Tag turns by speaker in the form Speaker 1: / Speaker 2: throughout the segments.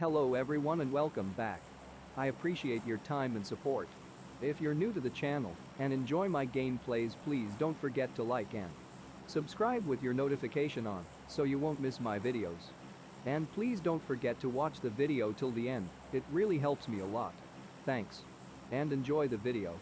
Speaker 1: Hello everyone and welcome back. I appreciate your time and support. If you're new to the channel and enjoy my gameplays please don't forget to like and subscribe with your notification on so you won't miss my videos. And please don't forget to watch the video till the end, it really helps me a lot. Thanks. And enjoy the video.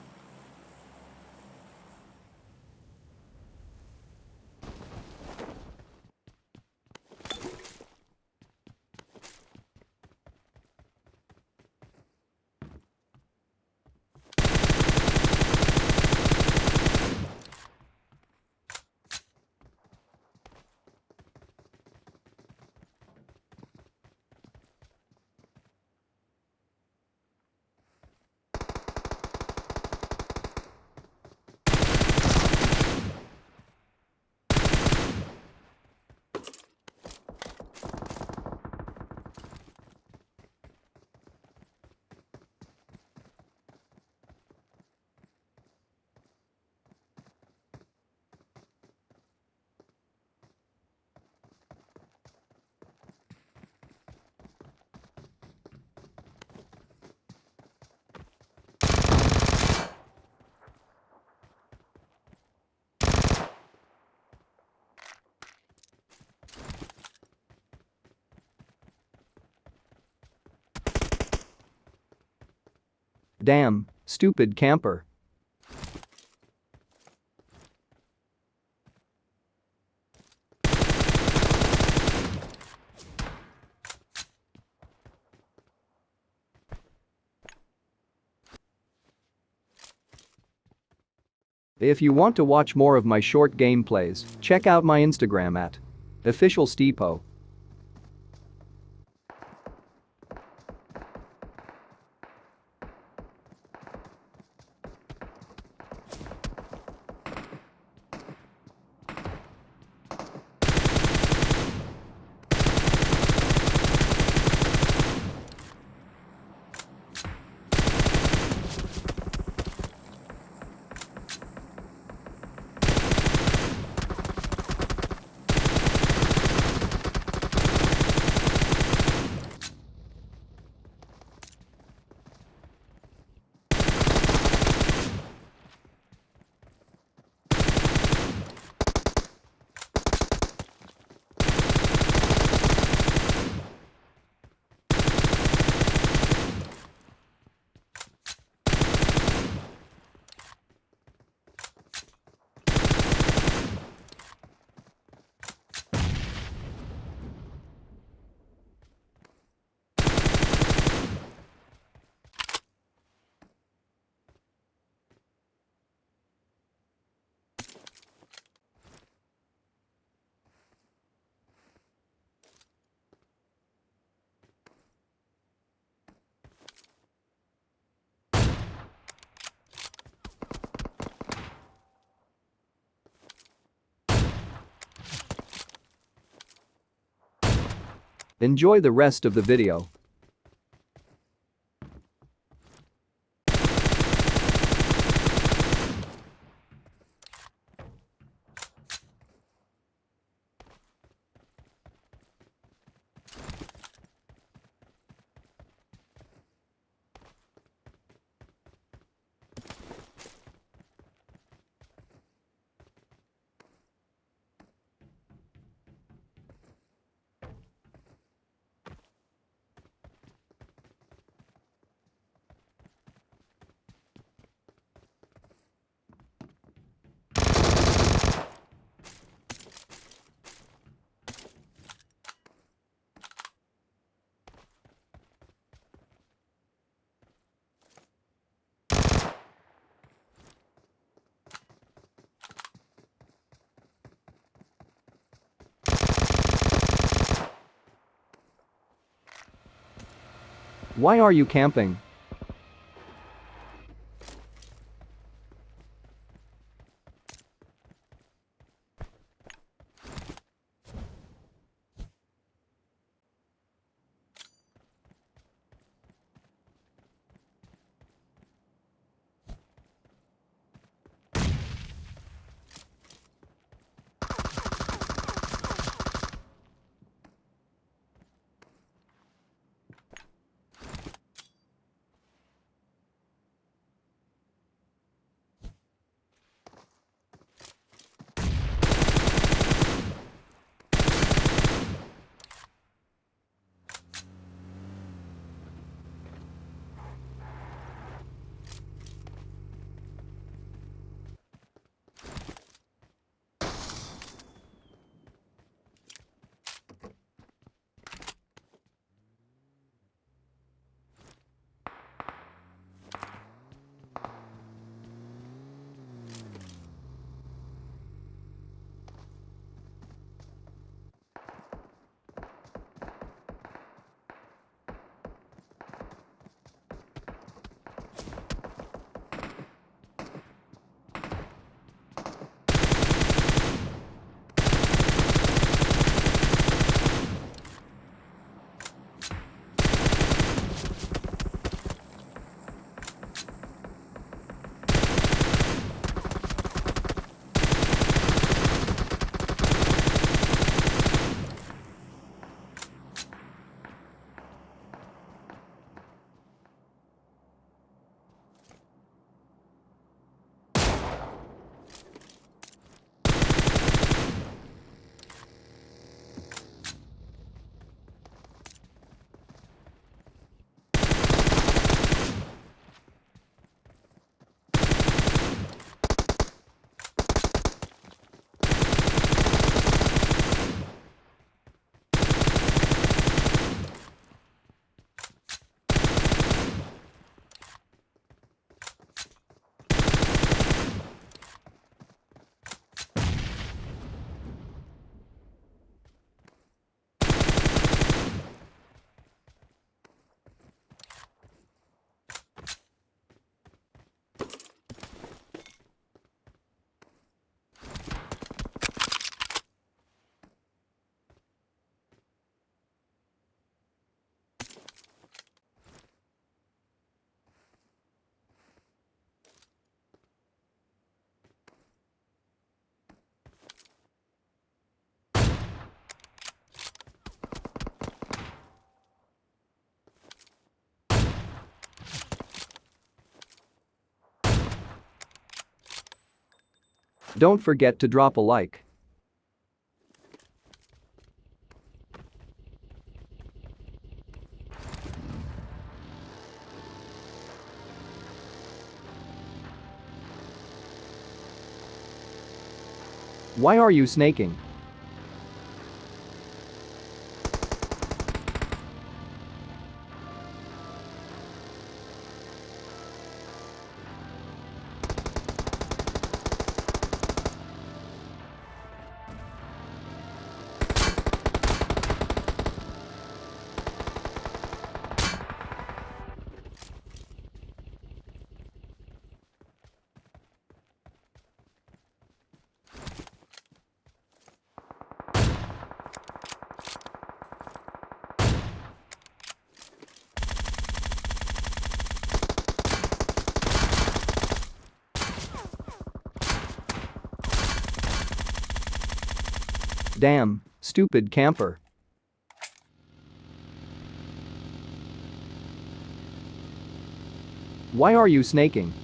Speaker 1: Damn, stupid camper. If you want to watch more of my short gameplays, check out my Instagram at officialsteepo. Enjoy the rest of the video. Why are you camping? Don't forget to drop a like. Why are you snaking? Damn, stupid camper. Why are you snaking?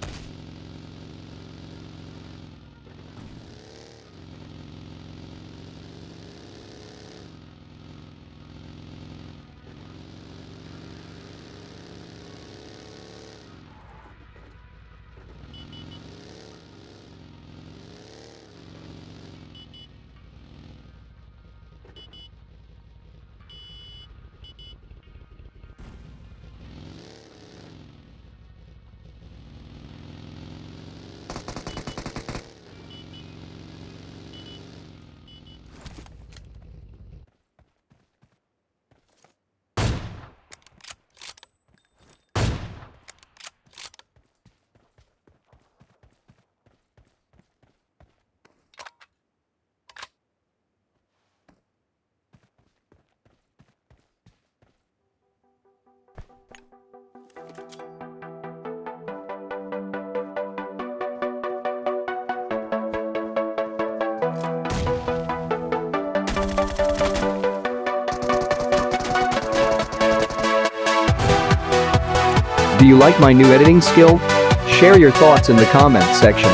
Speaker 1: Do you like my new editing skill? Share your thoughts in the comments section.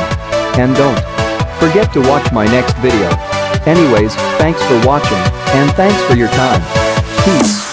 Speaker 1: And don't forget to watch my next video. Anyways, thanks for watching, and thanks for your time. Peace.